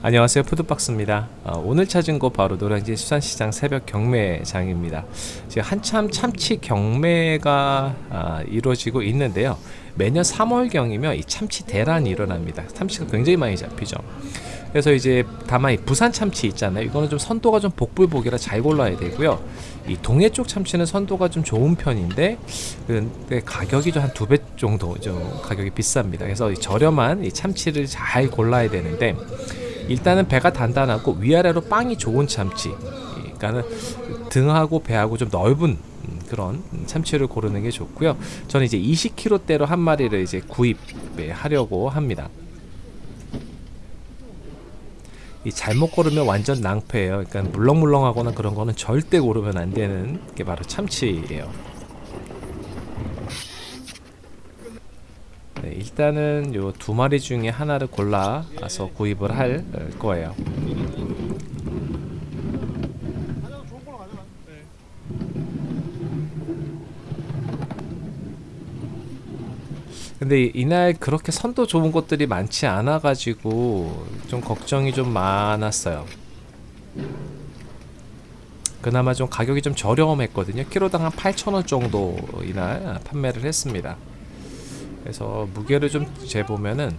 안녕하세요. 푸드박스입니다. 어, 오늘 찾은 곳 바로 노량진 수산시장 새벽 경매장입니다. 지금 한참 참치 경매가 아, 이루어지고 있는데요 매년 3월경이면 이 참치 대란이 일어납니다. 참치가 굉장히 많이 잡히죠. 그래서 이제 다만 이 부산 참치 있잖아요. 이거는 좀 선도가 좀 복불복이라 잘 골라야 되고요. 이 동해 쪽 참치는 선도가 좀 좋은 편인데 근데 가격이 좀한두 배 정도 좀 가격이 비쌉니다. 그래서 이 저렴한 이 참치를 잘 골라야 되는데 일단은 배가 단단하고 위아래로 빵이 좋은 참치 그러니까는 등하고 배하고 좀 넓은 그런 참치를 고르는 게 좋고요. 저는 이제 20kg대로 한 마리를 이제 구입하려고 합니다. 이 잘못 고르면 완전 낭패예요. 그러니까 물렁물렁하거나 그런 거는 절대 고르면 안 되는 게 바로 참치예요. 네, 일단은 요 두 마리 중에 하나를 골라서 구입을 할 거예요. 근데 이날 그렇게 선도 좋은 곳들이 많지 않아 가지고 좀 걱정이 좀 많았어요. 그나마 좀 가격이 좀 저렴했거든요. 키로당 한 8,000원 정도 이날 판매를 했습니다. 그래서 무게를 좀 재보면은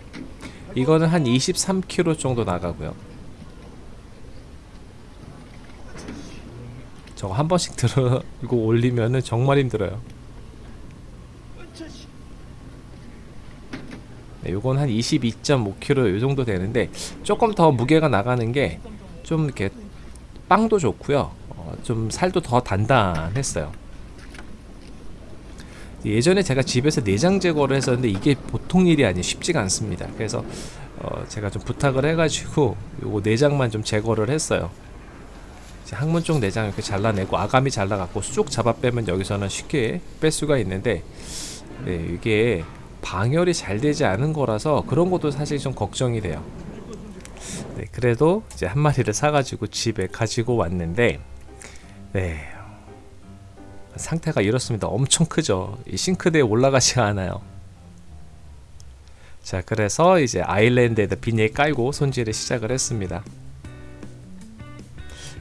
이거는 한 23kg 정도 나가고요 저거 한 번씩 들고 올리면은 정말 힘들어요 네, 요건 한 22.5kg 요 정도 되는데 조금 더 무게가 나가는 게 좀 이렇게 빵도 좋고요. 어, 좀 살도 더 단단했어요. 예전에 제가 집에서 내장 제거를 했었는데 이게 보통 일이 아니에요 쉽지가 않습니다. 그래서 어 제가 좀 부탁을 해가지고 요거 내장만 좀 제거를 했어요. 항문 쪽 내장 이렇게 잘라내고 아가미 잘라갖고 쑥 잡아 빼면 여기서는 쉽게 뺄 수가 있는데 네, 이게 방열이 잘 되지 않은 거라서 그런 것도 사실 좀 걱정이 돼요. 네, 그래도 이제 한 마리를 사가지고 집에 가지고 왔는데 네 상태가 이렇습니다. 엄청 크죠. 이 싱크대에 올라가지가 않아요. 자 그래서 이제 아일랜드에다 비닐 깔고 손질을 시작을 했습니다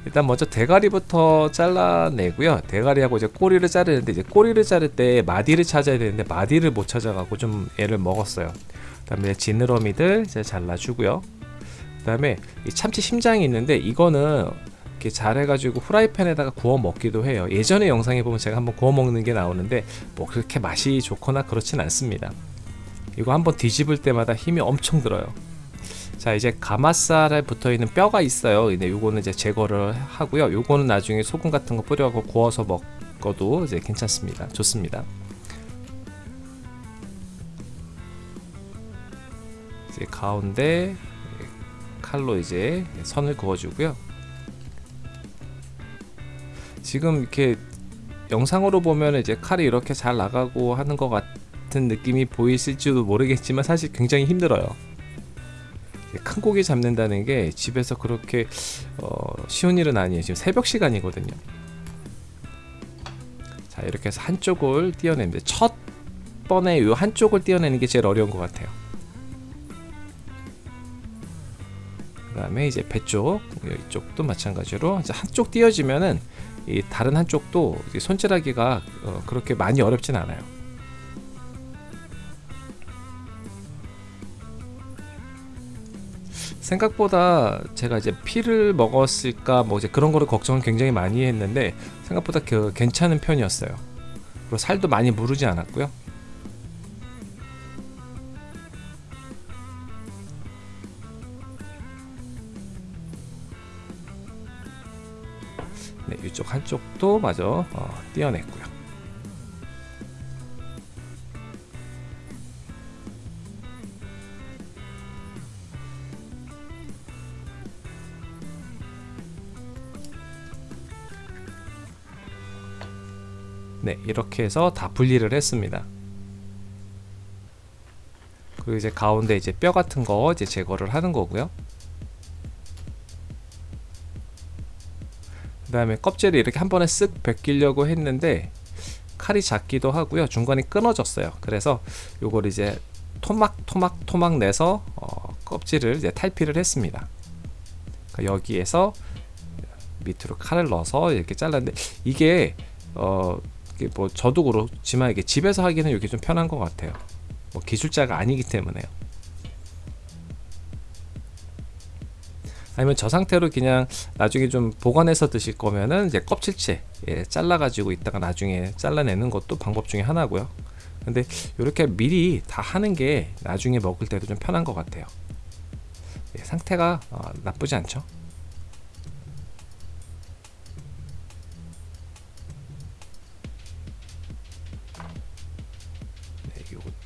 일단 먼저 대가리부터 잘라내고요. 대가리하고 이제 꼬리를 자르는데 이제 꼬리를 자를 때 마디를 찾아야 되는데 마디를 못 찾아가고 좀 애를 먹었어요. 그 다음에 지느러미들 이제 잘라주고요. 그 다음에 이 참치 심장이 있는데 이거는 이렇게 잘 해가지고 후라이팬에다가 구워 먹기도 해요. 예전에 영상에 보면 제가 한번 구워 먹는 게 나오는데 뭐 그렇게 맛이 좋거나 그렇진 않습니다. 이거 한번 뒤집을 때마다 힘이 엄청 들어요 자 이제 가마살에 붙어있는 뼈가 있어요. 근데 요거는 이제 제거를 하고요. 요거는 나중에 소금 같은 거 뿌려갖고 구워서 먹어도 이제 괜찮습니다. 좋습니다. 이제 가운데 칼로 이제 선을 그어주고요. 지금 이렇게 영상으로 보면 이제 칼이 이렇게 잘 나가고 하는 것 같은 느낌이 보이실지도 모르겠지만 사실 굉장히 힘들어요 큰 고기 잡는다는 게 집에서 그렇게 어, 쉬운 일은 아니에요. 지금 새벽 시간이거든요. 자 이렇게 해서 한쪽을 띄어내는데 첫 번에 이 한쪽을 띄어내는 게 제일 어려운 것 같아요. 그 다음에 이제 배쪽 이쪽도 마찬가지로 한쪽 띄어지면은 이 다른 한쪽도 손질하기가 어, 그렇게 많이 어렵진 않아요 생각보다 제가 이제 피를 먹었을까 뭐 이제 그런 거를 걱정을 굉장히 많이 했는데 생각보다 그 괜찮은 편이었어요 그리고 살도 많이 무르지 않았고요 네, 이쪽 한쪽도 마저 어, 띄어냈고요. 네, 이렇게 해서 다 분리를 했습니다. 그리고 이제 가운데 이제 뼈 같은 거 이제 제거를 하는 거고요. 그 다음에 껍질을 이렇게 한 번에 쓱 벗기려고 했는데 칼이 작기도 하고요 중간에 끊어졌어요 그래서 요걸 이제 토막 토막 토막 내서 어, 껍질을 이제 탈피를 했습니다 그러니까 여기에서 밑으로 칼을 넣어서 이렇게 잘랐는데 이게 어 뭐 저도 그렇지만 이게 집에서 하기는 이게 좀 편한 것 같아요. 뭐 기술자가 아니기 때문에요. 아니면 저 상태로 그냥 나중에 좀 보관해서 드실 거면은 이제 껍질째 예, 잘라 가지고 있다가 나중에 잘라내는 것도 방법 중에 하나고요. 근데 이렇게 미리 다 하는 게 나중에 먹을 때도 좀 편한 것 같아요. 예, 상태가 어, 나쁘지 않죠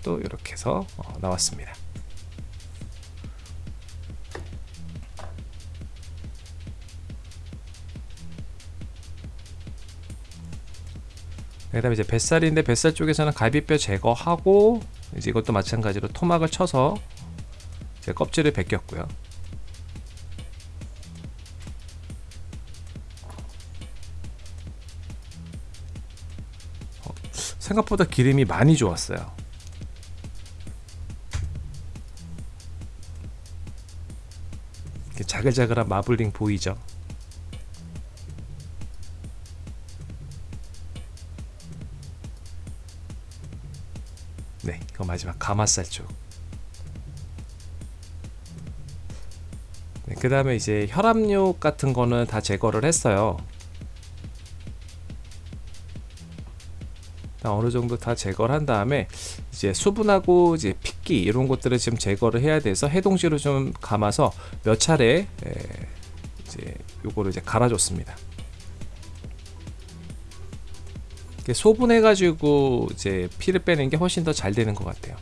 네, 이것도 이렇게 해서 어, 나왔습니다. 그 다음에 이제 뱃살인데 뱃살 쪽에서는 갈비뼈 제거하고 이제 이것도 마찬가지로 토막을 쳐서 제 껍질을 벗겼고요. 어, 생각보다 기름이 많이 좋았어요 자글자글한 마블링 보이죠 네, 이거 마지막 가마살 쪽. 네, 그 다음에 이제 혈압육 같은 거는 다 제거를 했어요. 어느 정도 다 제거를 한 다음에 이제 수분하고 이제 핏기 이런 것들을 지금 제거를 해야 돼서 해동시로 좀 감아서 몇 차례 에, 이제 요거를 이제 갈아줬습니다. 소분해 가지고 이제 피를 빼는 게 훨씬 더 잘 되는 것 같아요.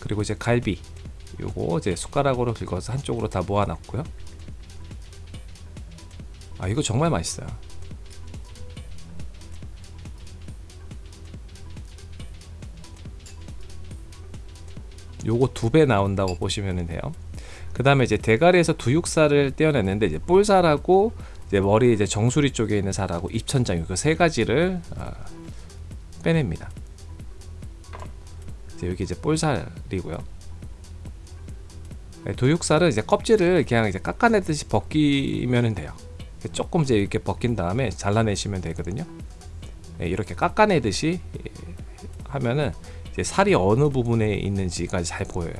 그리고 이제 갈비 요거 이제 숟가락으로 긁어서 한쪽으로 다 모아 놨고요. 아 이거 정말 맛있어요 요거 두 배 나온다고 보시면 돼요 그 다음에 이제 대가리에서 두육살을 떼어냈는데 이제 볼살하고 이제 머리 이제 정수리 쪽에 있는 살하고 입천장 그세 가지를 어, 빼냅니다. 이제 여기 이제 볼살이고요. 네, 도육살은 이제 껍질을 그냥 이제 깎아내듯이 벗기면 돼요. 조금 이제 이렇게 벗긴 다음에 잘라내시면 되거든요. 네, 이렇게 깎아내듯이 예, 하면은 살이 어느 부분에 있는지가 잘 보여요.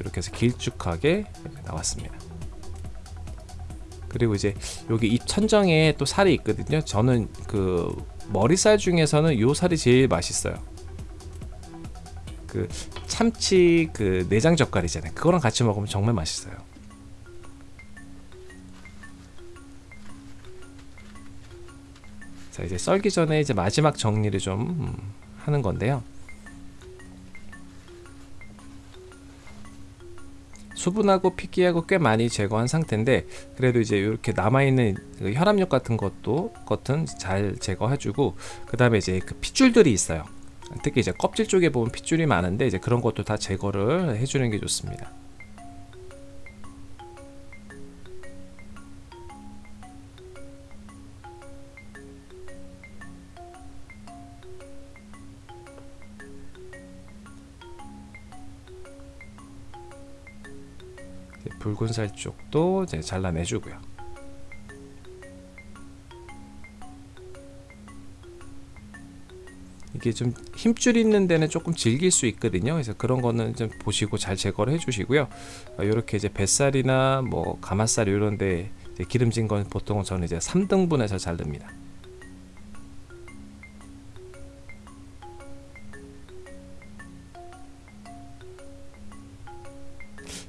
이렇게 해서 길쭉하게 나왔습니다. 그리고 이제 여기 입 천정에 또 살이 있거든요. 저는 그 머리살 중에서는 요 살이 제일 맛있어요. 그 참치 그 내장 젓갈이잖아요. 그거랑 같이 먹으면 정말 맛있어요 자 이제 썰기 전에 이제 마지막 정리를 좀 음, 하는 건데요. 수분하고 피기하고 꽤 많이 제거한 상태인데 그래도 이제 이렇게 남아있는 그 혈압력 같은 것도 겉은 잘 제거해주고 그 다음에 이제 그 핏줄들이 있어요. 특히 이제 껍질 쪽에 보면 핏줄이 많은데 이제 그런 것도 다 제거를 해주는 게 좋습니다 붉은 살 쪽도 이제 잘라내주고요. 이게 좀 힘줄 있는 데는 조금 질길 수 있거든요. 그래서 그런 거는 좀 보시고 잘 제거를 해주시고요. 이렇게 이제 뱃살이나 뭐 가마살 이런 데 기름진 건 보통 저는 이제 3등분해서 자릅니다.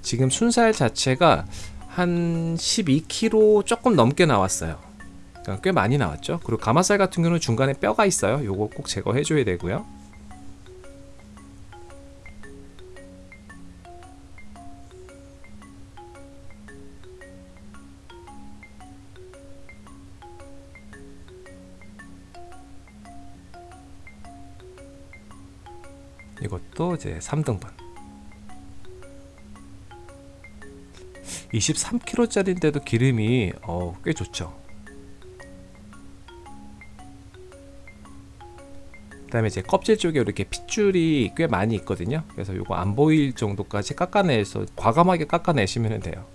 지금 순살 자체가 한 12kg 조금 넘게 나왔어요. 그러니까 꽤 많이 나왔죠? 그리고 가마살 같은 경우는 중간에 뼈가 있어요. 요거 꼭 제거해 줘야 되고요. 이것도 이제 3등분. 23kg짜리인데도 기름이 어, 꽤 좋죠. 그 다음에 이제 껍질 쪽에 이렇게 핏줄이 꽤 많이 있거든요. 그래서 이거 안 보일 정도까지 깎아내서 과감하게 깎아내시면 돼요.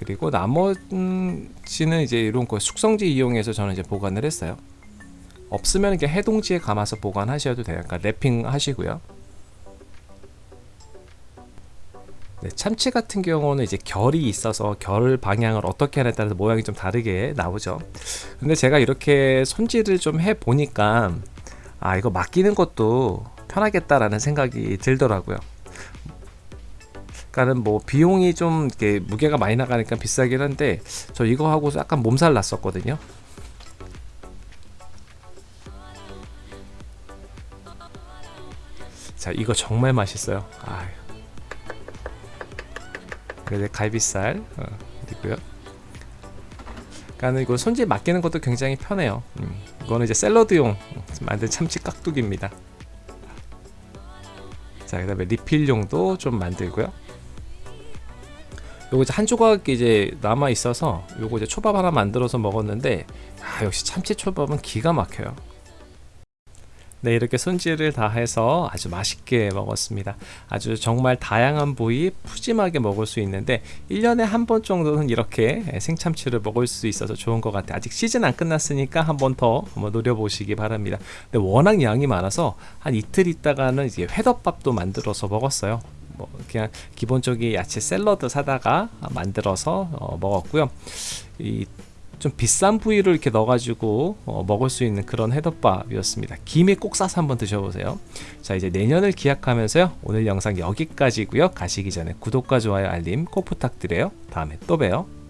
그리고 나머지는 이제 이런 거 숙성지 이용해서 저는 이제 보관을 했어요 없으면 이렇게 해동지에 감아서 보관하셔도 돼요. 그러니까 랩핑 하시고요. 네, 참치 같은 경우는 이제 결이 있어서 결 방향을 어떻게 하냐에 따라서 모양이 좀 다르게 나오죠. 근데 제가 이렇게 손질을 좀 해 보니까 아 이거 맡기는 것도 편하겠다라는 생각이 들더라고요. 그러니까는 뭐 비용이 좀 이렇게 무게가 많이 나가니까 비싸긴 한데 저 이거 하고서 약간 몸살 났었거든요 자 이거 정말 맛있어요. 아 그래서 갈비살 어, 있고요. 이거 손질 맡기는 것도 굉장히 편해요. 음, 이거는 이제 샐러드용 만든 참치 깍두기입니다. 자그 다음에 리필용도 좀 만들고요. 요거 이제 한 조각 이제 남아 있어서 요거 이제 초밥 하나 만들어서 먹었는데 아 역시 참치 초밥은 기가 막혀요 네 이렇게 손질을 다 해서 아주 맛있게 먹었습니다. 아주 정말 다양한 부위 푸짐하게 먹을 수 있는데 1년에 한 번 정도는 이렇게 생참치를 먹을 수 있어서 좋은 것 같아요. 아직 시즌 안 끝났으니까 한 번 더 노려보시기 바랍니다. 근데 워낙 양이 많아서 한 이틀 있다가는 이제 회덮밥도 만들어서 먹었어요. 뭐 그냥 기본적인 야채 샐러드 사다가 만들어서 어, 먹었고요. 이 좀 비싼 부위를 이렇게 넣어가지고 어, 먹을 수 있는 그런 해덮밥이었습니다. 김에 꼭 싸서 한번 드셔보세요. 자 이제 내년을 기약하면서요. 오늘 영상 여기까지고요. 가시기 전에 구독과 좋아요 알림 꼭 부탁드려요. 다음에 또 봬요.